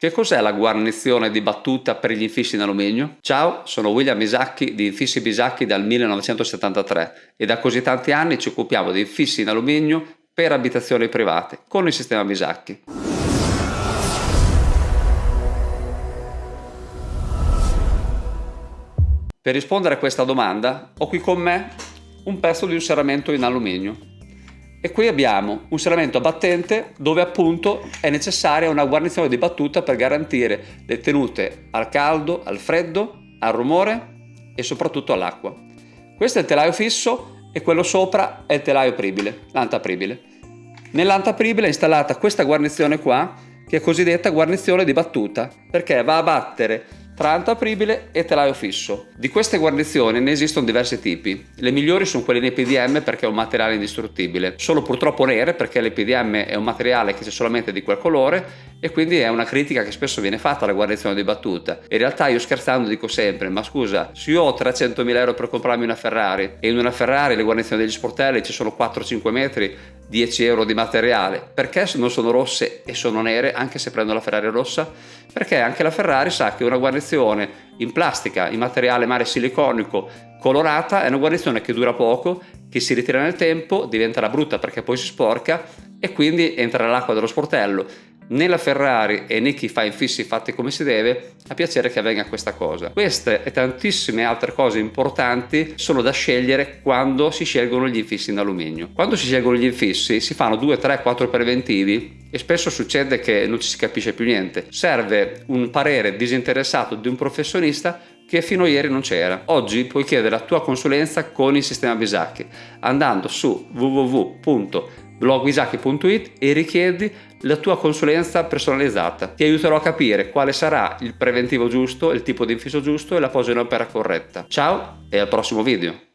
Che cos'è la guarnizione di battuta per gli infissi in alluminio? Ciao, sono William Bisacchi di Infissi Bisacchi dal 1973 e da così tanti anni ci occupiamo di infissi in alluminio per abitazioni private con il sistema Bisacchi. Per rispondere a questa domanda ho qui con me un pezzo di un serramento in alluminio e qui abbiamo un serramento battente dove appunto è necessaria una guarnizione di battuta per garantire le tenute al caldo, al freddo, al rumore e soprattutto all'acqua. Questo è il telaio fisso e quello sopra è il telaio apribile, l'antapribile. Nell'antapribile è installata questa guarnizione qua che è cosiddetta guarnizione di battuta perché va a battere tra antapribile e telaio fisso. Di queste guarnizioni ne esistono diversi tipi. Le migliori sono quelle in EPDM perché è un materiale indistruttibile. Sono purtroppo nere perché l'EPDM è un materiale che c'è solamente di quel colore e quindi è una critica che spesso viene fatta alla guarnizione di battuta. In realtà io scherzando dico sempre, ma scusa, se io ho 300.000 euro per comprarmi una Ferrari e in una Ferrari le guarnizioni degli sportelli ci sono 4-5 metri, 10 euro di materiale, perché non sono rosse e sono nere anche se prendo la Ferrari rossa? Perché anche la Ferrari sa che una guarnizione in plastica, in materiale mare siliconico, colorata, è una guarnizione che dura poco, che si ritira nel tempo, diventerà brutta perché poi si sporca e quindi entra nell'acqua dello sportello né la Ferrari e né chi fa infissi fatti come si deve ha piacere che avvenga questa cosa. Queste e tantissime altre cose importanti sono da scegliere quando si scelgono gli infissi in alluminio. Quando si scelgono gli infissi si fanno 2, 3, 4 preventivi e spesso succede che non ci si capisce più niente. Serve un parere disinteressato di un professionista che fino a ieri non c'era. Oggi puoi chiedere la tua consulenza con il sistema Bisacchi andando su www.blogwisacchi.it e richiedi la tua consulenza personalizzata. Ti aiuterò a capire quale sarà il preventivo giusto, il tipo di infisso giusto e la posa in opera corretta. Ciao e al prossimo video!